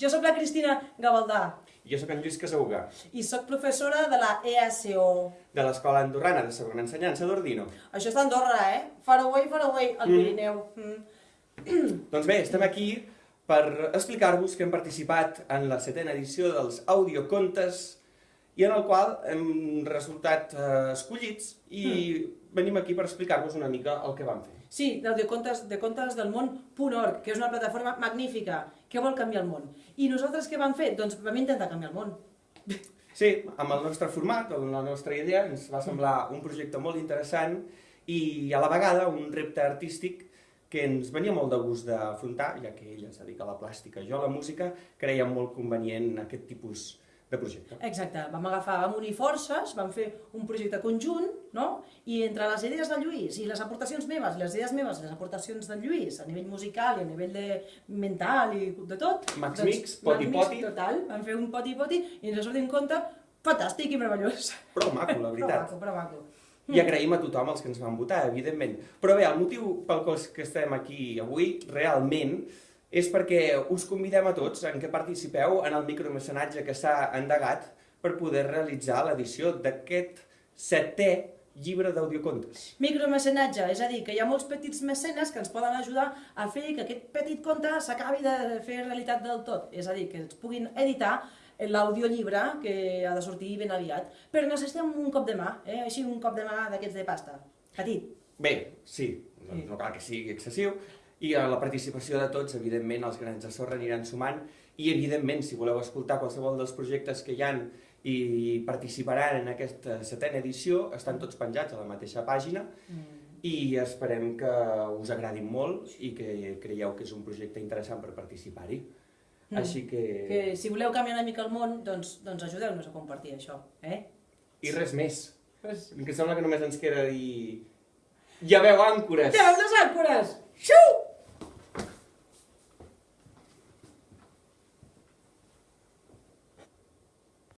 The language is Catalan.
Jo sóc la Cristina Gavaldà Jo sóc en Lluís Casauga, i sóc professora de la ESO. de l'Escola Andorrana de Segona Ensenyança d'Ordino. Això està a Andorra, eh? Far away, far away, al Mm. Pirineu. Mm. Doncs bé, estem aquí per explicar-vos que hem participat en la setena edició dels audiocontes i en el qual hem resultat eh, escollits i venim aquí per explicar-vos una mica el que vam fer. Sí, d'audiocontes de contes del món.org, que és una plataforma magnífica que vol canviar el món. I nosaltres què vam fer? Doncs vam intentar canviar el món. Sí, amb el nostre format, amb la nostra idea, ens va semblar un projecte molt interessant i a la vegada un repte artístic que ens venia molt de gust d'afrontar, ja que ella es dedica a la plàstica, jo a la música, creiem molt convenient aquest tipus de projecte. Exacte, vam agafar, vam unir forces, vam fer un projecte conjunt, no? I entre les idees del Lluís i les aportacions meves, les idees meves i les aportacions del Lluís, a nivell musical i a nivell de mental i de tot... Max Mix, poti Max poti. Mix, total, vam fer un poti-poti i ens va sortir un conte fantàstic i meravellós. Prou maco, la Però veritat. maco, però maco. I agraïm a tothom els que ens van votar, evidentment. Però bé, el motiu pel qual que estem aquí avui, realment, és perquè us convidem a tots en què participeu en el micromecenatge que s'ha endegat per poder realitzar l'edició d'aquest setè llibre d'audiocontes. Micromecenatge, és a dir, que hi ha molts petits mecenes que ens poden ajudar a fer que aquest petit conte s'acabi de fer realitat del tot. És a dir, que ens puguin editar l'audiollibre que ha de sortir ben aviat. Però necessitem un cop de mà, eh? així un cop de mà d'aquests de pasta. Petit. Bé, sí, no, no cal que sigui excessiu, i a la participació de tots, evidentment, els grans de sorra aniran sumant, i evidentment, si voleu escoltar qualsevol dels projectes que hi han i participaran en aquesta setena edició, estan tots penjats a la mateixa pàgina, i esperem que us agradin molt i que creieu que és un projecte interessant per participar-hi. Mm. Així que... Que si voleu canviar una mica el món, doncs, doncs ajudeu-nos a compartir això. Eh? I res més. Pues... Que sembla que només ens queda dir... Ja veu àncores! Ja, les àncores!